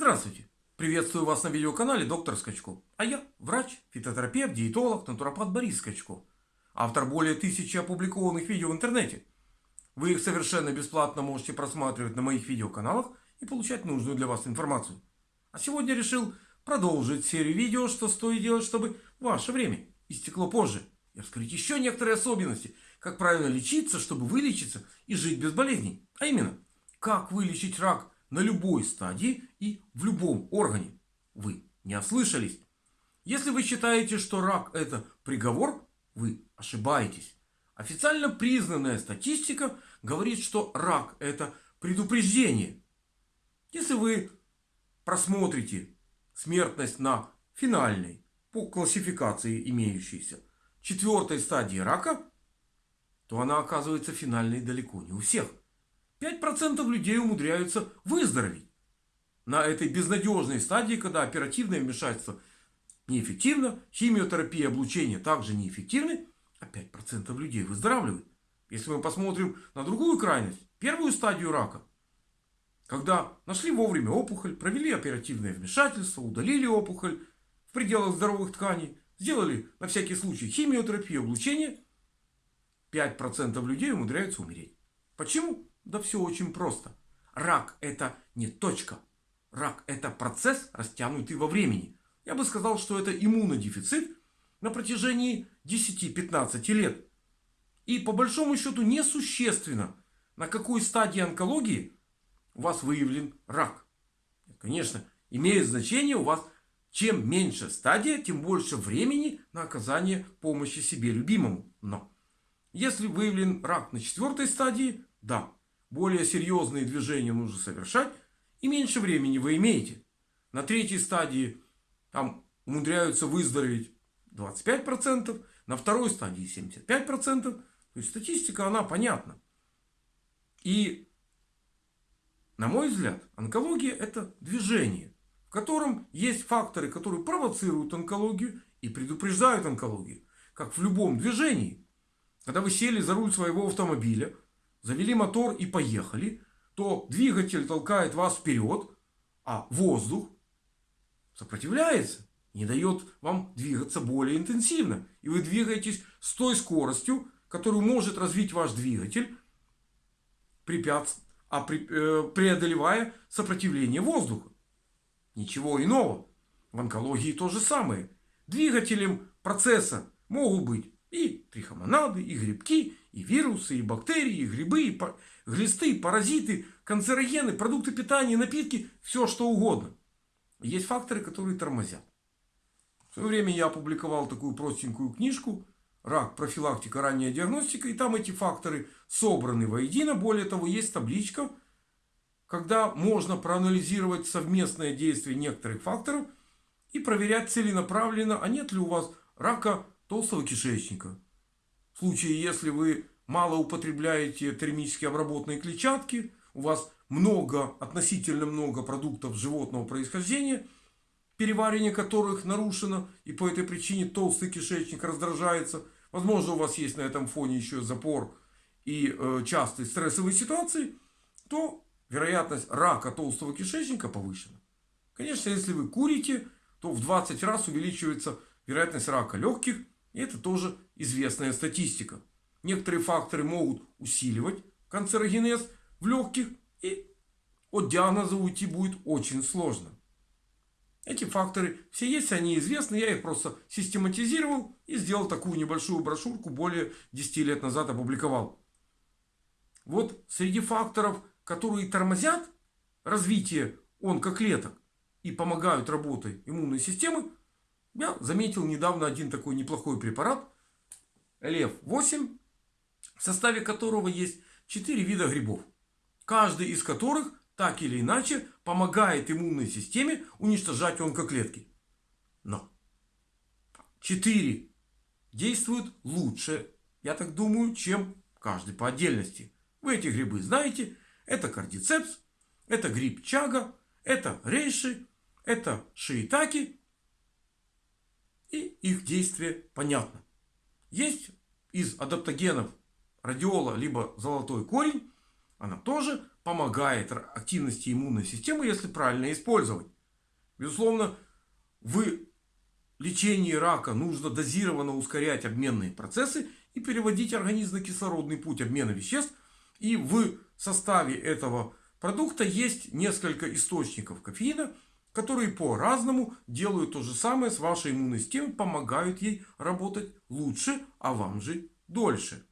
Здравствуйте! Приветствую вас на видеоканале доктор Скачко. А я врач, фитотерапевт, диетолог, натуропат Борис Скачко. Автор более тысячи опубликованных видео в интернете. Вы их совершенно бесплатно можете просматривать на моих видеоканалах и получать нужную для вас информацию. А сегодня решил продолжить серию видео, что стоит делать, чтобы ваше время истекло позже. И раскрыть еще некоторые особенности, как правильно лечиться, чтобы вылечиться и жить без болезней. А именно, как вылечить рак на любой стадии и в любом органе. Вы не ослышались. Если вы считаете, что рак это приговор, вы ошибаетесь. Официально признанная статистика говорит, что рак это предупреждение. Если вы просмотрите смертность на финальной по классификации имеющейся четвертой стадии рака, то она оказывается финальной далеко не у всех. 5% людей умудряются выздороветь. На этой безнадежной стадии, когда оперативное вмешательство неэффективно, химиотерапия, облучение также неэффективны, а 5% людей выздоравливают. Если мы посмотрим на другую крайность, первую стадию рака, когда нашли вовремя опухоль, провели оперативное вмешательство, удалили опухоль в пределах здоровых тканей, сделали на всякий случай химиотерапию, облучение, 5% людей умудряются умереть. Почему? Да все очень просто. Рак это не точка. Рак это процесс, растянутый во времени. Я бы сказал, что это иммунодефицит на протяжении 10-15 лет. И по большому счету несущественно, на какой стадии онкологии у вас выявлен рак. Конечно, имеет значение у вас, чем меньше стадия, тем больше времени на оказание помощи себе любимому. Но если выявлен рак на четвертой стадии, да, более серьезные движения нужно совершать и меньше времени вы имеете. На третьей стадии там умудряются выздороветь 25%, на второй стадии 75%. То есть статистика она понятна. И на мой взгляд, онкология это движение, в котором есть факторы, которые провоцируют онкологию и предупреждают онкологию. Как в любом движении. Когда вы сели за руль своего автомобиля, завели мотор и поехали, то двигатель толкает вас вперед, а воздух сопротивляется, не дает вам двигаться более интенсивно. И вы двигаетесь с той скоростью, которую может развить ваш двигатель, препятств... а при... э, преодолевая сопротивление воздуха. Ничего иного. В онкологии то же самое. Двигателем процесса могут быть и трихомонады, и грибки, и вирусы, и бактерии, и грибы, и глисты, паразиты, канцерогены, продукты питания, напитки, все что угодно. Есть факторы, которые тормозят. В свое время я опубликовал такую простенькую книжку «Рак. Профилактика. Ранняя диагностика». И там эти факторы собраны воедино. Более того, есть табличка, когда можно проанализировать совместное действие некоторых факторов и проверять целенаправленно, а нет ли у вас рака толстого кишечника. В случае, если вы мало употребляете термически обработанные клетчатки, у вас много, относительно много продуктов животного происхождения, переваривание которых нарушено, и по этой причине толстый кишечник раздражается. Возможно, у вас есть на этом фоне еще запор и э, частые стрессовые ситуации, то вероятность рака толстого кишечника повышена. Конечно, если вы курите, то в 20 раз увеличивается вероятность рака легких и это тоже известная статистика. Некоторые факторы могут усиливать канцерогенез в легких. И от диагноза уйти будет очень сложно. Эти факторы все есть, они известны. Я их просто систематизировал и сделал такую небольшую брошюрку. Более 10 лет назад опубликовал. Вот среди факторов, которые тормозят развитие онкоклеток и помогают работе иммунной системы, я заметил недавно один такой неплохой препарат. Лев-8, в составе которого есть 4 вида грибов. Каждый из которых так или иначе помогает иммунной системе уничтожать онкоклетки. Но 4 действуют лучше, я так думаю, чем каждый по отдельности. Вы эти грибы знаете. Это кардицепс, это гриб чага, это рейши, это шиитаки и их действие понятно. Есть из адаптогенов радиола либо золотой корень. Она тоже помогает активности иммунной системы, если правильно использовать. Безусловно, в лечении рака нужно дозированно ускорять обменные процессы и переводить организм на кислородный путь обмена веществ. И в составе этого продукта есть несколько источников кофеина, которые по-разному делают то же самое с вашей иммунной системой, помогают ей работать лучше, а вам же дольше.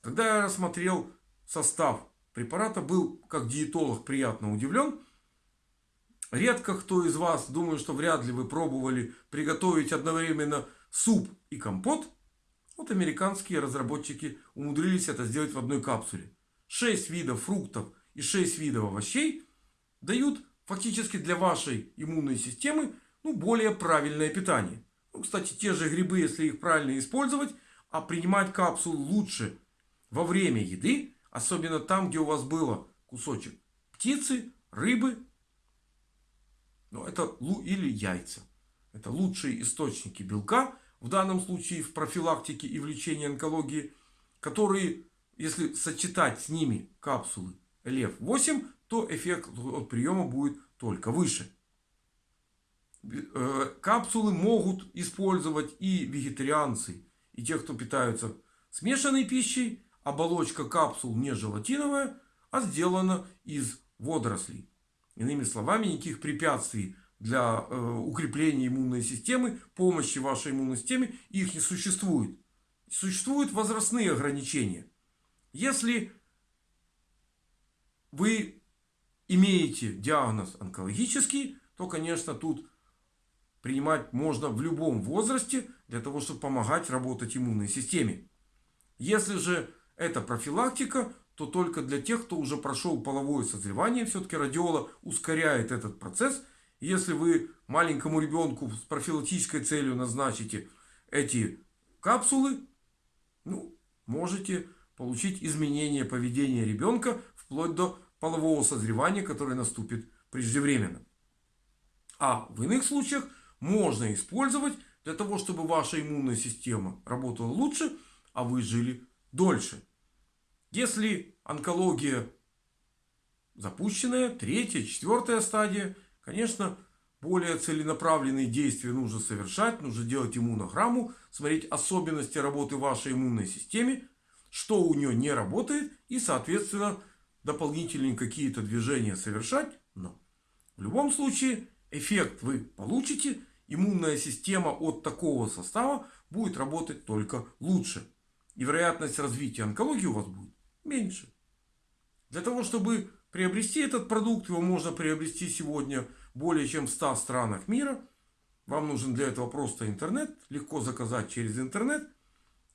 Когда я рассмотрел состав препарата, был как диетолог приятно удивлен. Редко кто из вас, думаю, что вряд ли вы пробовали приготовить одновременно суп и компот. Вот американские разработчики умудрились это сделать в одной капсуле. 6 видов фруктов и 6 видов овощей дают фактически для вашей иммунной системы ну, более правильное питание. Ну, кстати, те же грибы, если их правильно использовать, а принимать капсулу лучше во время еды, особенно там, где у вас было кусочек птицы, рыбы, ну, это, или яйца. Это лучшие источники белка, в данном случае в профилактике и в лечении онкологии, которые, если сочетать с ними капсулы ЛЕВ-8, то эффект от приема будет только выше. Э, капсулы могут использовать и вегетарианцы, и те, кто питаются смешанной пищей. Оболочка капсул не желатиновая, а сделана из водорослей. Иными словами, никаких препятствий для э, укрепления иммунной системы, помощи вашей иммунной системе, их не существует. Существуют возрастные ограничения. Если вы имеете диагноз онкологический, то, конечно, тут принимать можно в любом возрасте, для того, чтобы помогать работать иммунной системе. Если же это профилактика, то только для тех, кто уже прошел половое созревание. Все-таки радиола ускоряет этот процесс. Если вы маленькому ребенку с профилактической целью назначите эти капсулы, ну, можете получить изменение поведения ребенка вплоть до полового созревания, которое наступит преждевременно. А в иных случаях можно использовать для того, чтобы ваша иммунная система работала лучше, а вы жили дольше. Если онкология запущенная, третья, четвертая стадия, конечно, более целенаправленные действия нужно совершать, нужно делать иммунограмму, смотреть особенности работы вашей иммунной системы, что у нее не работает и, соответственно, дополнительные какие-то движения совершать. Но в любом случае эффект вы получите. Иммунная система от такого состава будет работать только лучше. И вероятность развития онкологии у вас будет меньше. Для того, чтобы приобрести этот продукт, его можно приобрести сегодня более чем в 100 странах мира. Вам нужен для этого просто интернет. Легко заказать через интернет.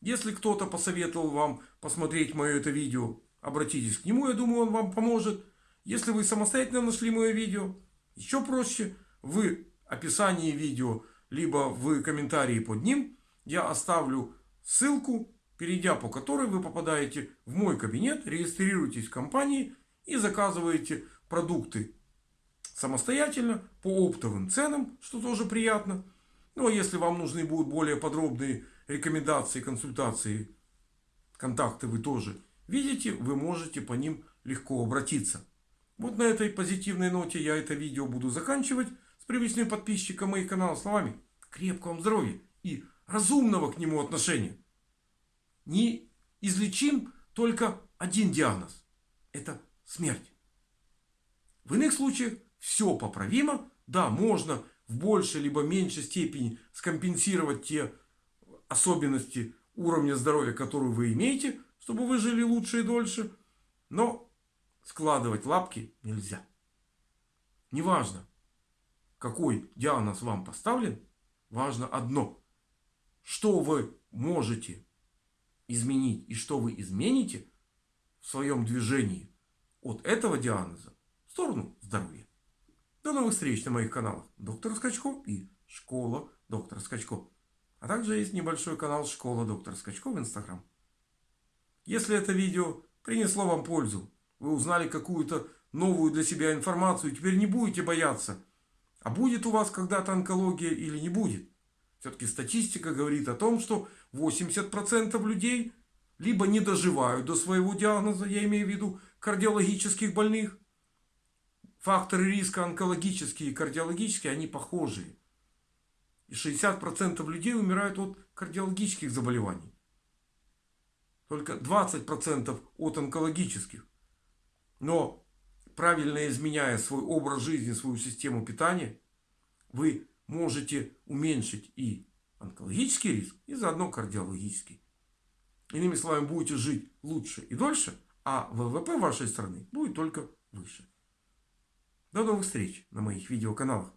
Если кто-то посоветовал вам посмотреть мое это видео Обратитесь к нему, я думаю, он вам поможет. Если вы самостоятельно нашли мое видео, еще проще. В описании видео, либо в комментарии под ним я оставлю ссылку, перейдя по которой вы попадаете в мой кабинет, регистрируетесь в компании и заказываете продукты самостоятельно по оптовым ценам, что тоже приятно. Ну а если вам нужны будут более подробные рекомендации, консультации, контакты вы тоже видите, вы можете по ним легко обратиться. Вот на этой позитивной ноте я это видео буду заканчивать. С привычным подписчиком моих каналов словами. Крепкого вам здоровья и разумного к нему отношения. Не излечим только один диагноз. Это смерть. В иных случаях все поправимо. Да, можно в большей либо меньшей степени скомпенсировать те особенности уровня здоровья, которые вы имеете чтобы вы жили лучше и дольше. Но складывать лапки нельзя. Неважно, какой диагноз вам поставлен, важно одно. Что вы можете изменить и что вы измените в своем движении от этого диагноза в сторону здоровья. До новых встреч на моих каналах Доктор Скачко и Школа Доктора Скачко. А также есть небольшой канал Школа Доктора Скачко в Инстаграм. Если это видео принесло вам пользу, вы узнали какую-то новую для себя информацию, теперь не будете бояться. А будет у вас когда-то онкология или не будет? Все-таки статистика говорит о том, что 80% людей либо не доживают до своего диагноза, я имею в виду кардиологических больных. Факторы риска онкологические и кардиологические, они похожие. И 60% людей умирают от кардиологических заболеваний. Только 20% от онкологических. Но правильно изменяя свой образ жизни, свою систему питания, вы можете уменьшить и онкологический риск, и заодно кардиологический. Иными словами, будете жить лучше и дольше, а ВВП вашей страны будет только выше. До новых встреч на моих видеоканалах.